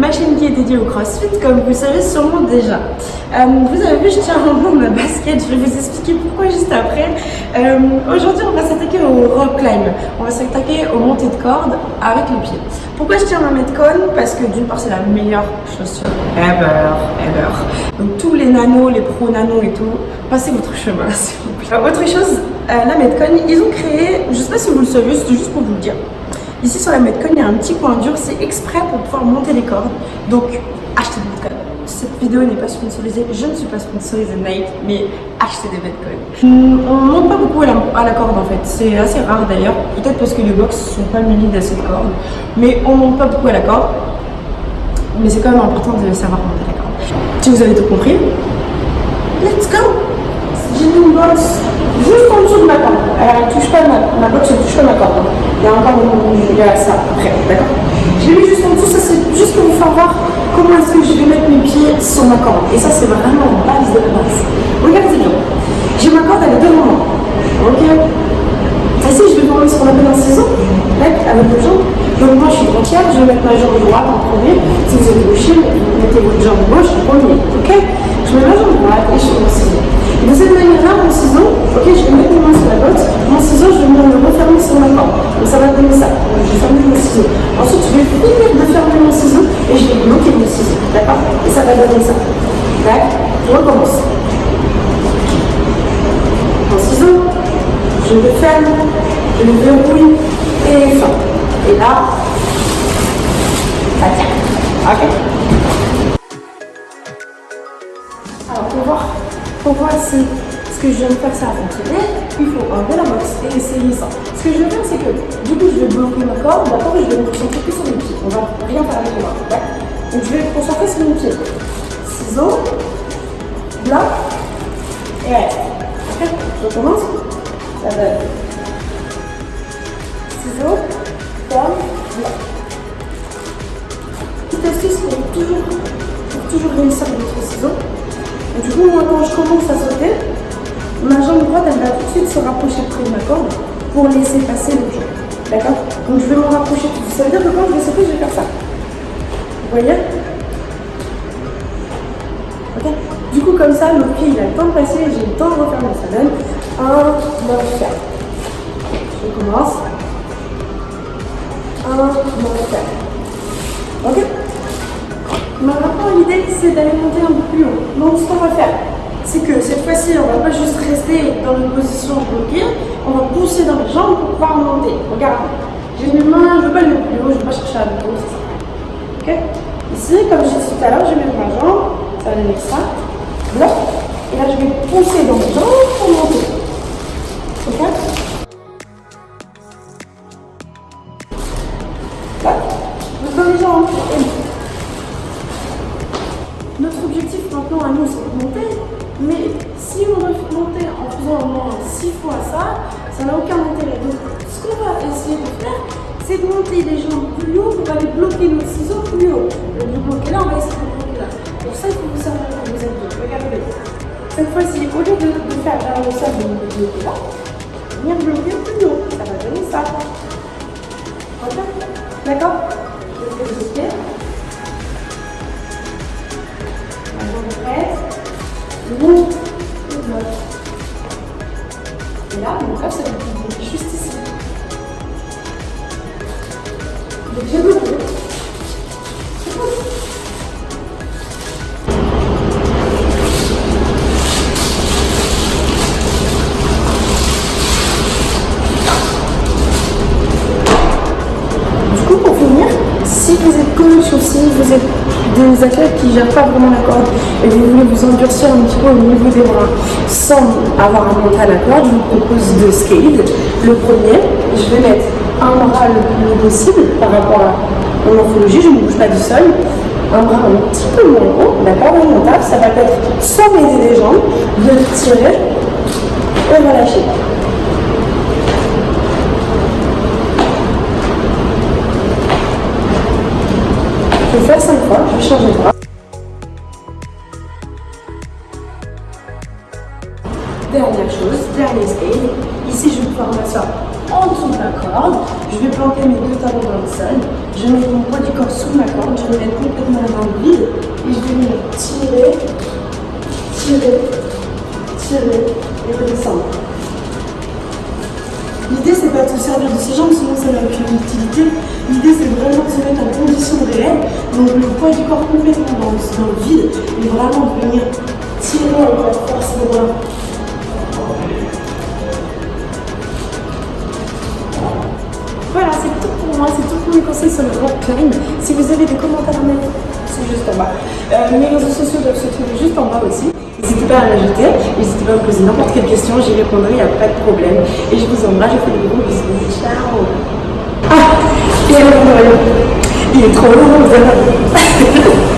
ma chaîne qui est dédiée au crossfit, comme vous le savez sûrement déjà. Euh, vous avez vu, je tiens un peu ma basket, je vais vous expliquer pourquoi juste après. Euh, aujourd'hui, on va s'attaquer au rock climb. On va s'attaquer aux montées de cordes avec les pieds. Pourquoi je tiens ma Metcon Parce que d'une part, c'est la meilleure chaussure ever, ever. Donc tous les nanos, les pro nanos et tout, passez votre chemin, s'il vous plaît. autre chose, la Metcon, ils ont créé, je sais pas si vous le savez, c'était juste pour vous le dire. Ici sur la Metcon, il y a un petit coin dur, c'est exprès pour pouvoir monter les cordes. Donc, achetez des Metcon. Cette vidéo n'est pas sponsorisée, je ne suis pas sponsorisée Nike, mais achetez des Metcon. On ne monte pas beaucoup à la, corde en fait, c'est assez rare d'ailleurs, peut-être parce que les box sont pas munis d'assez de cordes, mais on ne monte pas beaucoup à la corde. Mais c'est quand même important de savoir monter la corde. Si vous avez tout compris, let's go J'ai une box juste en dessous de ma corde. Elle touche pas ma, ma box, ne touche pas ma corde. Il y a encore il y a ça après, d'accord? Je l'ai mis juste en dessous, ça c'est juste pour vous faire voir comment est-ce que je vais mettre mes pieds sur ma corde. Et ça, c'est vraiment la base de la base. Regardez bien. J'ai ma corde, elle est devant moi. Ok? Je vais ce qu'on appelle un ciseau, avec les jambes. Donc moi, je suis droitière, je vais mettre ma jambe droite en premier. Si vous êtes gaucher, mettez votre jambe gauche en premier. Ok? Je mets ma jambe droite et je fais mon. De cette manière-là, mon ciseau, ok, je vais mettre mes mains sur la botte. Mon ciseau, je vais venir le refermer sur ma corde. Donc ça va donner ça. Donc, je vais fermer mon ciseau. Ensuite, je vais finir de fermer mon ciseau et je vais bloquer mon ciseau. D'accord? Et ça va donner ça. Tac, je recommence. Mon ciseau, je le ferme, je le verrouille et fin. Et là, ça tient. Ok? Alors, pour voir, pour voir si ce que je viens de faire, ça a fonctionné, il faut enlever la box et essayer ça. Ce que je vais faire, c'est que du coup, je vais bloquer ma corde, d'accord, et je vais me concentrer que sur mes pieds. On va rien faire avec les mains, d'accord Donc, je vais me concentrer sur mes pieds. Ciseaux, bloc, et. Ok? Je recommence. Ça donne. Ciseaux, forme, bloc. Petite astuce pour toujours, pour toujours réussir avec votre ciseau. Du coup, moi, quand je commence à sauter, ma jambe droite, elle va tout de suite se rapprocher près de ma corde pour laisser passer le pied. D'accord? Donc, je vais m'en rapprocher tout Ça veut dire que quand je vais sauter, je vais faire ça. Vous voyez? Ok? Du coup, comme ça, le pied, il a le temps de passer, j'ai le temps de refermer. Ça donne 1, 9, 4. Je commence. 1, 9, 4. Ok? Maintenant, l'idée, c'est d'aller monter un peu plus haut. Donc, ce qu'on va faire, c'est que cette fois-ci, on ne va pas juste rester dans une position bloquée, on va pousser dans les jambes pour pouvoir monter. Regardez, j'ai mes mains, je ne veux pas aller plus haut, je ne veux pas chercher à ça. Ok Ici, comme j'ai dit tout à l'heure, je vais mettre ma jambe, ça va donner ça, et là, je vais pousser dans les jambes pour monter. Ok les jambes, à nous, monter. Mais si on monter en faisant au moins 6 fois ça, ça n'a aucun intérêt. Donc, ce qu'on va essayer de faire, c'est de monter les jambes plus haut pour aller bloquer nos ciseaux plus haut. Le bloquer là, on va essayer de bloquer là. Pour ça, il faut vous savoir quand vous êtes deux. Regardez. Cette fois-ci, au lieu de, de faire le sol, de bloquer là, venir bloquer plus haut. Ça va donner ça. D'accord? Bloquer. Monte coach aussi, vous êtes des athlètes qui ne gèrent pas vraiment la corde et vous voulez vous endurcir un petit peu au niveau des bras sans avoir à monter à la corde, je vous propose deux scales. Le premier, je vais mettre un bras le plus haut possible par rapport à mon morphologie, je ne bouge pas du sol. Un bras un petit peu moins haut, d'accord, montable, ça va être sans m'aider les jambes, de tirer et relâcher. Je vais faire 5 fois, je vais changer de bras. Dernière chose, dernier stage. Ici, je vais pouvoir m'asseoir en dessous de ma corde. Je vais planter mes deux talons dans le sol. Je mettre mon poids du corps sous ma corde. Je vais mettre complètement la main vide. Et je vais venir tirer, tirer, tirer et redescendre. L'idée, c'est pas de se servir de ses jambes, sinon ça n'a aucune utilité. L'idée, c'est vraiment de se mettre en condition réelle. Donc, le poids du corps complètement dans, dans le vide. Et vraiment de venir tirer la force des bras. Voilà, c'est tout pour moi, c'est tout pour mes conseils sur le rock climb. Si vous avez des commentaires à mettre, juste en bas. Euh, mes réseaux sociaux doivent se trouver juste en bas aussi. N'hésitez pas à l'ajouter, n'hésitez pas à me poser n'importe quelle question, j'y répondrai, il n'y a pas de problème. Et je vous embrasse, je vous fais des gros bisous. Ciao Ah Et il est trop long, vous.